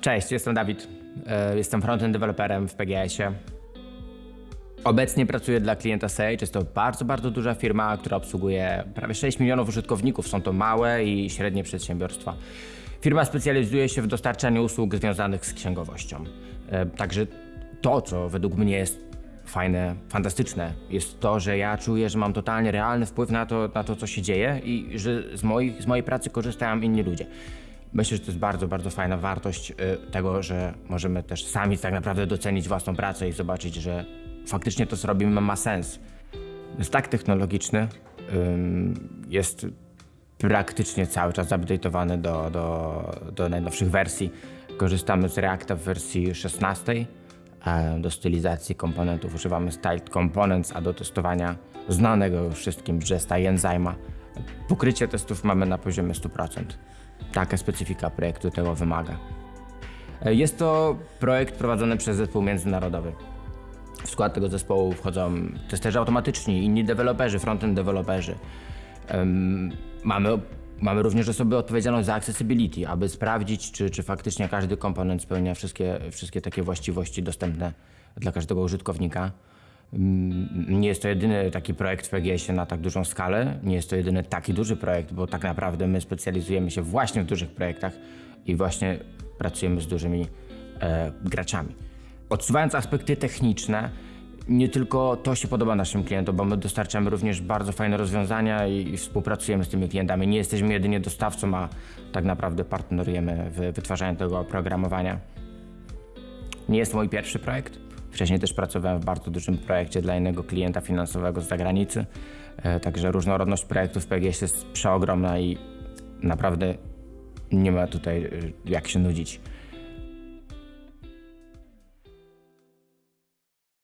Cześć, jestem Dawid. E, Jestem frontend deweloperem w PGS-ie. Obecnie pracuję dla klienta Sage. Jest to bardzo, bardzo duża firma, która obsługuje prawie 6 milionów użytkowników. Są to małe i średnie przedsiębiorstwa. Firma specjalizuje się w dostarczaniu usług związanych z księgowością. E, Także to, co według mnie jest fajne, fantastyczne, jest to, że ja czuję, że mam totalnie realny wpływ na to, na to co się dzieje i że z mojej, z mojej pracy korzystają inni ludzie. Myślę, że to jest bardzo, bardzo fajna wartość y, tego, że możemy też sami tak naprawdę docenić własną pracę i zobaczyć, że faktycznie to, co robimy, ma sens. Tak technologiczny, jest praktycznie cały czas update'owany do, do, do najnowszych wersji. Korzystamy z Reacta w wersji 16. e, Do stylizacji komponentów używamy Styled Components, a do testowania znanego wszystkim Jesta i Enzyma. Pokrycie testów mamy na poziomie 100%. Taka specyfika projektu tego wymaga. E, Jest to projekt prowadzony przez zespół międzynarodowy. W skład tego zespołu wchodzą testerzy automatyczni, inni deweloperzy, frontend deweloperzy. Mamy, mamy również osobę odpowiedzialną za accessibility, aby sprawdzić, czy, czy faktycznie każdy komponent spełnia wszystkie, wszystkie takie właściwości dostępne dla każdego użytkownika. Mm, Nie jest to jedyny taki projekt w PGS-ie na tak dużą skalę. Nie jest to jedyny taki duży projekt, bo tak naprawdę my specjalizujemy się właśnie w dużych projektach i właśnie pracujemy z dużymi e, graczami. Odsuwając aspekty techniczne, nie tylko to się podoba naszym klientom, bo my dostarczamy również bardzo fajne rozwiązania i, współpracujemy z tymi klientami. Nie jesteśmy jedynie dostawcą, a tak naprawdę partnerujemy w wytwarzaniu tego oprogramowania. Nie jest to mój pierwszy projekt. Wcześniej też pracowałem w bardzo dużym projekcie dla innego klienta finansowego z zagranicy. E, Także różnorodność projektów PGS jest przeogromna i naprawdę nie ma tutaj e, jak się nudzić.